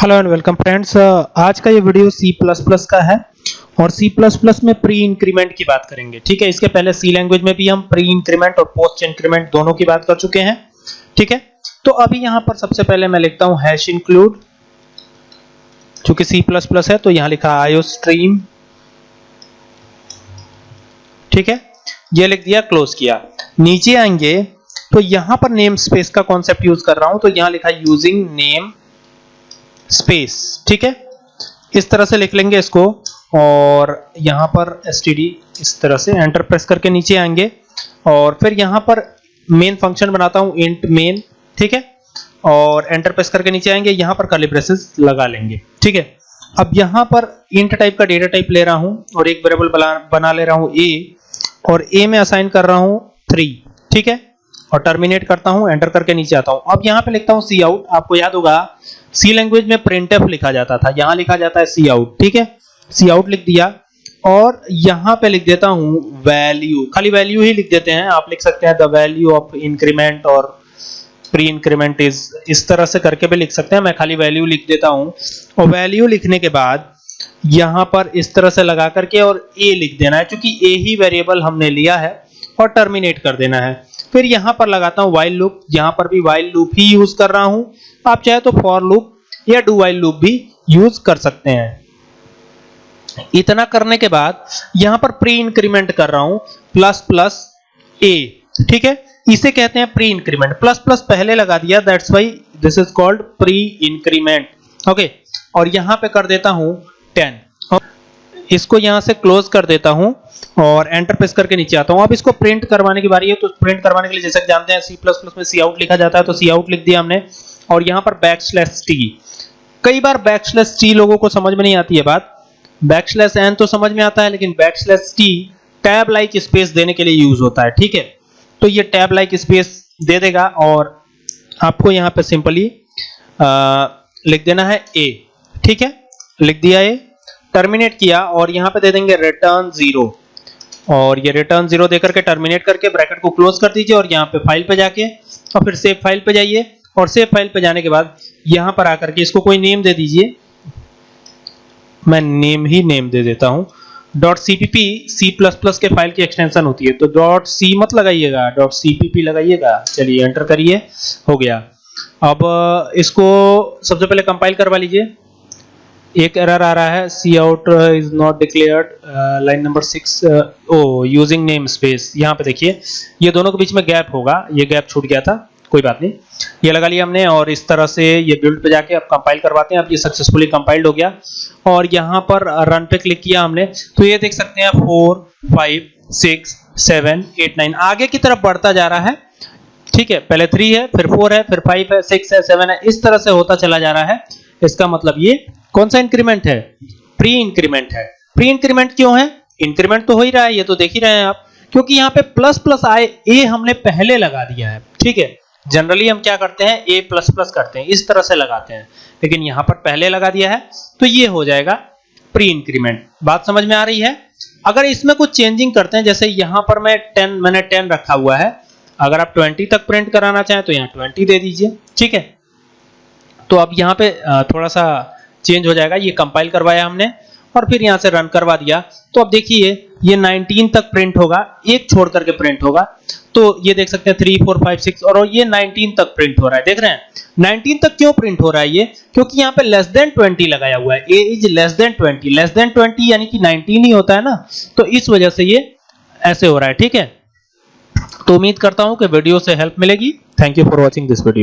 Hello and welcome friends आज का ये वीडियो C++ का है और C++ में प्री इंक्रीमेंट की बात करेंगे, ठीक है? इसके पहले C लैंग्वेज में भी हम प्री इंक्रीमेंट और पोस्ट इंक्रीमेंट दोनों की बात कर चुके हैं, ठीक है? तो अभी यहाँ पर सबसे पहले मैं लिखता हूँ हैश इंक्लूड चूँकि C++ है तो यहाँ लिखा आयो स्ट्रीम ठीक है? ये लिख दिया क्लोज किया। नीचे आएँगे तो यहाँ पर नेम स्पेस का कॉन्सेप्ट यूज़ कर रहा हूँ तो यहाँ लिखा यूजिंग नेम स्पेस ठीक है? इस तरह से लिख लेंगे इसको और यहाँ पर std इस तरह से एंटर प्रेस करके नीचे आएँगे और फिर यहाँ पर मेन फ़ंक्शन बनाता हूँ इंट मेन ठीक है? और एंटर प्रेस करके नीचे आएँगे, यहाँ पर कर्ली लगा लेंगे, ठीक है? अब यहाँ पर इंट टाइप का डेटा टाइप ले रहा हूँ और एक वेरिएबल बना ले रहा हूँ ए और ए में असाइन कर रहा हूँ थ्री ठीक है? और टर्मिनेट करता हूँ एंटर करके नीचे आता हूँ। अब यहाँ पे लिखता हूँ सी आउट आपको याद होगा सी लैंग्वेज में प्रिंटफ लिखा जाता था। यहाँ लिखा जाता है सी आउट ठीक है? सी आउट लिख दिया। और यहाँ पे लिख देता हूँ वैल्यू खाली वैल्यू ही लिख देते हैं। आप लिख सकते हैं द वैल्यू ऑफ़ इंक्रीमेंट और प्री इंक्रीमेंट इज़ इस तरह से करके भी लिख सकते हैं। मैं खाली वैल्यू लिख देता हूँ। और वैल्यू लिखने के बाद यहाँ पर इस तरह से लगा करके और ए लिख देना है, क्योंकि ए ही वेरिएबल हमने लिया है और टर्मिनेट कर देना है। फिर यहाँ पर लगाता हूँ व्हाइल लूप यहाँ पर भी व्हाइल लूप ही यूज़ कर रहा हूँ। आप चाहे तो फॉर लूप या डू वाइल लूप भी यूज़ कर सकते हैं। इतना करने के बाद यहाँ पर प्री इंक्रीमेंट कर रहा हूँ प्लस प्लस ए ठीक है? इसे कहते हैं प्री इंक्रीमेंट प्लस प्लस पहले लगा दिया that's why this is called pre increment okay और यहाँ पे कर देता हूँ 10 इसको यहाँ से क्लोज कर देता हूँ और एंटर प्रेस करके नीचे आता हूँ। अब इसको प्रिंट करवाने की बारी है तो प्रिंट करवाने के लिए जैसे जानते हैं सी प्लस प्लस में सी आउट लिखा जाता है तो सी आउट लिख दिया हमने। और यहाँ पर बैकस्लैश टी कई बार बैकस्लैश टी लोगों को समझ में नहीं आती है बात। बैकस्लैश एन तो समझ में आता है, लेकिन backslash T tab like space देने के लिए यूज़ होता है, ठीक है? तो ये टैब लाइक स्पेस दे देगा और आपको यहाँ पे सिंपली लिख देना है ए ठीक है? लिख दिया ए टर्मिनेट किया और यहाँ पे दे देंगे रिटर्न ज़ीरो और ये रिटर्न ज़ीरो देकर के टर्मिनेट करके ब्रैकेट को क्लोज कर दीजिए और यहाँ पे फ़ाइल पे जाके और फिर सेव फ़ाइल पे जाइए और सेव फ़ाइल पे जाने के बाद यहाँ पर आकर के इसको कोई नेम दे दीजिए। मैं नेम ही नेम दे देता हूँ। Dot CPP C plus plus के फ़ाइल की एक्सटेंशन होती है। तो डॉट सी मत लगाइएगा डॉट सीपीपी लगाइएगा। चलिए एंटर करिए, हो गया। अब, इसको सबसे पहले कंपाइल करवा लीजिए। एक एरर आ रहा है C out is not declared line number six oh using name space यहाँ पे देखिए, ये दोनों के बीच में गैप होगा, ये गैप छूट गया था, कोई बात नहीं। ये लगा लिया हमने और इस तरह से ये बिल्ड पे जाके अब कंपाइल करवाते हैं, अब ये सक्सेसफुली कंपाइल्ड हो गया। और यहाँ पर रन पे क्लिक किया हमने तो ये देख सकते हैं four five six seven eight nine आगे की तरफ़ बढ़ता जा रहा है। ठीक है, पहले थ्री है, फिर फोर है, फिर फाइव है सिक्स है सेवन है, इस तरह से होता चला जा रहा है। इसका मतलब ये कौन सा इंक्रीमेंट है? प्री इंक्रीमेंट है। प्री इंक्रीमेंट क्यों है? इंक्रीमेंट तो हो ही रहा है, ये तो देख ही रहे हैं आप। क्योंकि यहाँ पे प्लस प्लस आए ए हमने पहले लगा दिया है, ठीक है? जनरली हम क्या करते हैं? ए प्लस प्लस करते हैं, इस तरह से लगाते हैं। लेकिन यहाँ पर पहले लगा दिया है तो ये हो जाएगा प्री इंक्रीमेंट बात समझ में आ रही है? अगर इसमें कुछ चेंजिंग करते हैं, जैसे यहाँ पर मैं 10 मैंने 10 रखा हुआ है, अगर आप 20 तक प्रिंट कराना चाहें तो यहाँ 20 दे दीजिए, ठीक है? तो अब यहाँ पे थोड़ा सा चेंज हो जाएगा, ये कंपाइल करवाया हमने और फिर यहाँ से रन करवा दिया। तो अब देखिए, ये 19 तक प्रिंट होगा, एक छोड़ करके प्रिंट होगा। तो ये देख सकते हैं 3 4 5 6 और ये 19 तक प्रिंट हो रहा है। देख रहे हैं 19 तक क्यों प्रिंट हो रहा है ये? क्योंकि यहाँ पे लेस देन 20 लगाया हुआ है। A is less than 20 less than 20 यानी कि 19 ही होता है ना? तो इस वजह से ये ऐसे हो रहा है, ठीक है? तो उम्मीद करता हूँ कि वीडियो से हेल्प मिलेगी। Thank you for watching this video